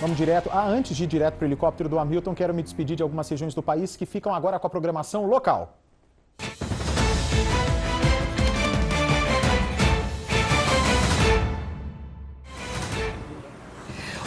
Vamos direto. Ah, antes de ir direto para o helicóptero do Hamilton, quero me despedir de algumas regiões do país que ficam agora com a programação local.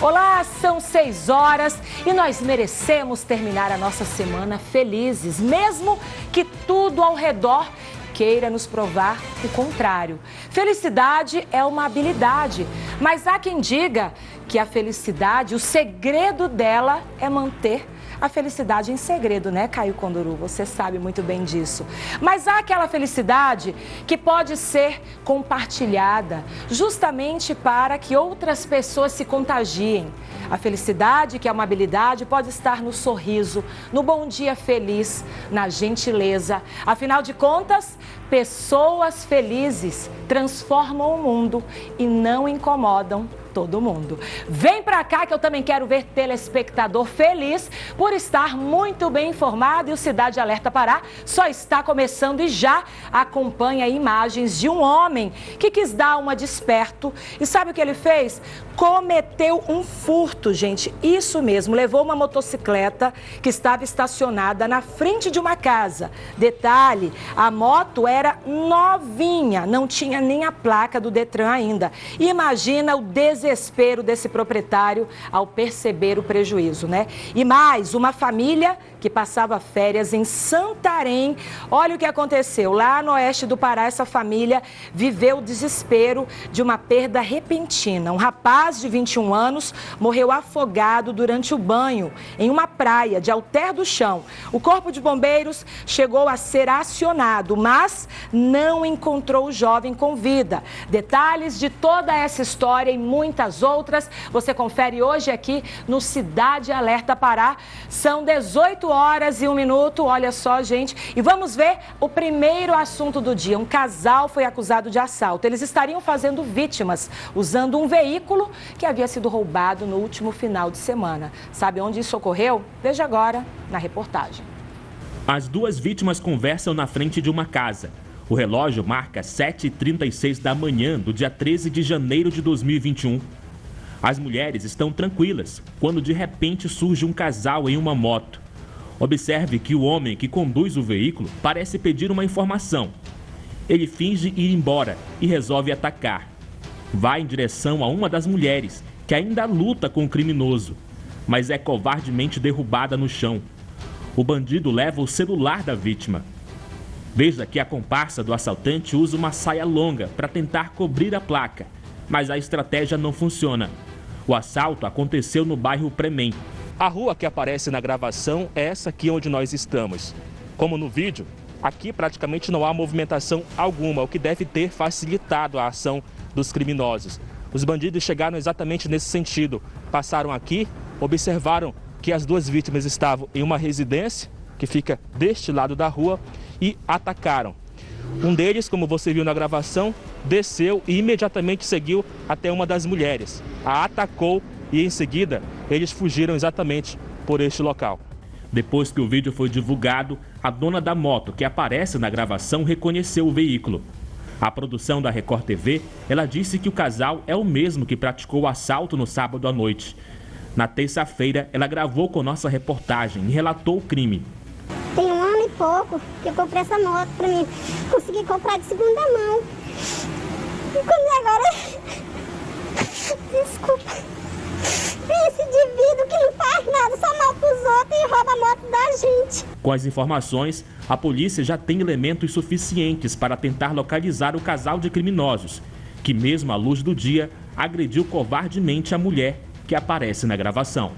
Olá, são seis horas e nós merecemos terminar a nossa semana felizes, mesmo que tudo ao redor queira nos provar o contrário. Felicidade é uma habilidade, mas há quem diga que a felicidade, o segredo dela é manter a felicidade em segredo, né, Caio Conduru? Você sabe muito bem disso. Mas há aquela felicidade que pode ser compartilhada, justamente para que outras pessoas se contagiem. A felicidade, que é uma habilidade, pode estar no sorriso, no bom dia feliz, na gentileza. Afinal de contas, pessoas felizes transformam o mundo e não incomodam todo mundo. Vem pra cá que eu também quero ver telespectador feliz por estar muito bem informado e o Cidade Alerta Pará só está começando e já acompanha imagens de um homem que quis dar uma desperto e sabe o que ele fez? Cometeu um furto, gente, isso mesmo, levou uma motocicleta que estava estacionada na frente de uma casa. Detalhe, a moto era novinha, não tinha nem a placa do Detran ainda. Imagina o desespero desespero desse proprietário ao perceber o prejuízo, né? E mais, uma família que passava férias em Santarém. Olha o que aconteceu. Lá no oeste do Pará, essa família viveu o desespero de uma perda repentina. Um rapaz de 21 anos morreu afogado durante o banho em uma praia de Alter do Chão. O corpo de bombeiros chegou a ser acionado, mas não encontrou o jovem com vida. Detalhes de toda essa história e muitas outras você confere hoje aqui no Cidade Alerta Pará. São 18 horas e um minuto, olha só, gente. E vamos ver o primeiro assunto do dia. Um casal foi acusado de assalto. Eles estariam fazendo vítimas usando um veículo que havia sido roubado no último final de semana. Sabe onde isso ocorreu? Veja agora na reportagem. As duas vítimas conversam na frente de uma casa. O relógio marca 7h36 da manhã do dia 13 de janeiro de 2021. As mulheres estão tranquilas quando de repente surge um casal em uma moto. Observe que o homem que conduz o veículo parece pedir uma informação. Ele finge ir embora e resolve atacar. Vai em direção a uma das mulheres, que ainda luta com o criminoso, mas é covardemente derrubada no chão. O bandido leva o celular da vítima. Veja que a comparsa do assaltante usa uma saia longa para tentar cobrir a placa, mas a estratégia não funciona. O assalto aconteceu no bairro Premem, a rua que aparece na gravação é essa aqui onde nós estamos. Como no vídeo, aqui praticamente não há movimentação alguma, o que deve ter facilitado a ação dos criminosos. Os bandidos chegaram exatamente nesse sentido. Passaram aqui, observaram que as duas vítimas estavam em uma residência, que fica deste lado da rua, e atacaram. Um deles, como você viu na gravação, desceu e imediatamente seguiu até uma das mulheres. A atacou e em seguida eles fugiram exatamente por este local. Depois que o vídeo foi divulgado, a dona da moto que aparece na gravação reconheceu o veículo. A produção da Record TV, ela disse que o casal é o mesmo que praticou o assalto no sábado à noite. Na terça-feira, ela gravou com nossa reportagem e relatou o crime. Tem um ano e pouco que eu comprei essa moto para mim. Consegui comprar de segunda mão. E quando agora... Desculpa. Esse indivíduo que não faz nada, só mal pros outros e rouba a moto da gente. Com as informações, a polícia já tem elementos suficientes para tentar localizar o casal de criminosos, que mesmo à luz do dia, agrediu covardemente a mulher que aparece na gravação.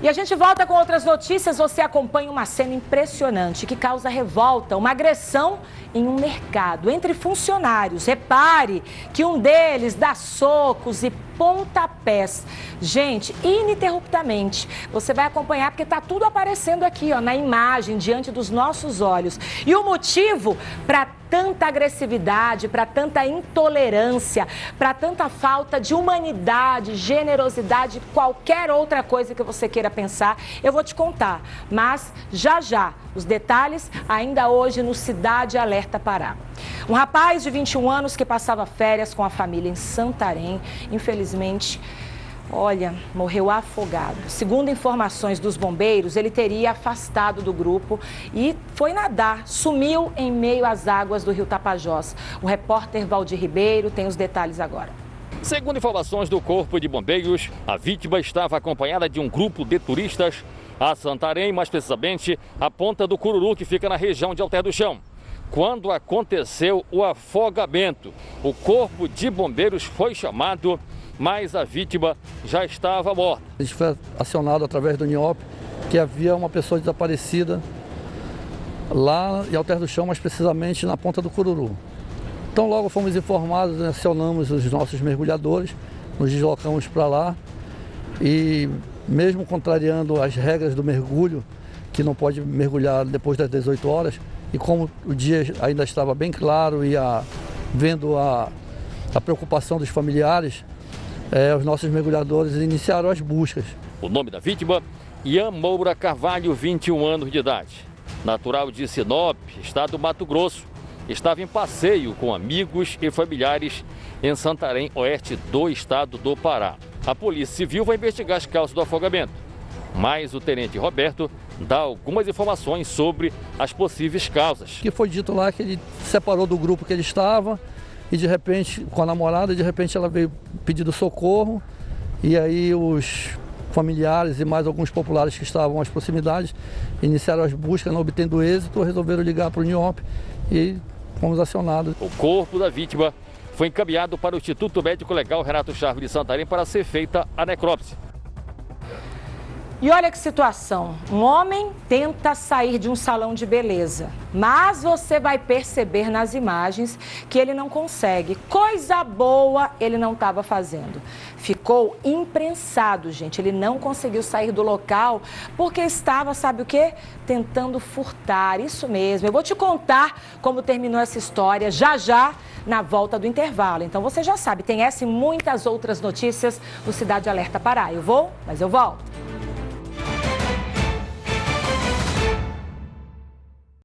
E a gente volta com outras notícias. Você acompanha uma cena impressionante que causa revolta, uma agressão em um mercado entre funcionários. Repare que um deles dá socos e pontapés. Gente, ininterruptamente. Você vai acompanhar porque está tudo aparecendo aqui ó, na imagem, diante dos nossos olhos. E o motivo para tanta agressividade, para tanta intolerância, para tanta falta de humanidade, generosidade, qualquer outra coisa que você queira pensar, eu vou te contar. Mas já já, os detalhes ainda hoje no Cidade Alerta Pará. Um rapaz de 21 anos que passava férias com a família em Santarém, infelizmente Olha, morreu afogado. Segundo informações dos bombeiros, ele teria afastado do grupo e foi nadar, sumiu em meio às águas do rio Tapajós. O repórter Valdir Ribeiro tem os detalhes agora. Segundo informações do Corpo de Bombeiros, a vítima estava acompanhada de um grupo de turistas a Santarém, mais precisamente a Ponta do Cururu, que fica na região de Alter do Chão. Quando aconteceu o afogamento, o Corpo de Bombeiros foi chamado mas a vítima já estava morta. A gente foi acionado através do NIOP que havia uma pessoa desaparecida lá em Alter do Chão, mais precisamente na ponta do Cururu. Então logo fomos informados, né, acionamos os nossos mergulhadores, nos deslocamos para lá e mesmo contrariando as regras do mergulho, que não pode mergulhar depois das 18 horas, e como o dia ainda estava bem claro e a, vendo a, a preocupação dos familiares, é, os nossos mergulhadores iniciaram as buscas. O nome da vítima, Ian Moura Carvalho, 21 anos de idade. Natural de Sinop, estado do Mato Grosso, estava em passeio com amigos e familiares em Santarém, oeste do estado do Pará. A Polícia Civil vai investigar as causas do afogamento, mas o tenente Roberto dá algumas informações sobre as possíveis causas. Que foi dito lá que ele separou do grupo que ele estava, e de repente, com a namorada, de repente ela veio pedindo socorro e aí os familiares e mais alguns populares que estavam às proximidades iniciaram as buscas, não obtendo êxito, resolveram ligar para o NIOP e fomos acionados. O corpo da vítima foi encaminhado para o Instituto Médico Legal Renato Chaves de Santarém para ser feita a necrópsia. E olha que situação, um homem tenta sair de um salão de beleza, mas você vai perceber nas imagens que ele não consegue. Coisa boa ele não estava fazendo. Ficou imprensado, gente, ele não conseguiu sair do local porque estava, sabe o que? Tentando furtar, isso mesmo. Eu vou te contar como terminou essa história já já na volta do intervalo. Então você já sabe, tem essa e muitas outras notícias no Cidade Alerta Pará. Eu vou, mas eu volto.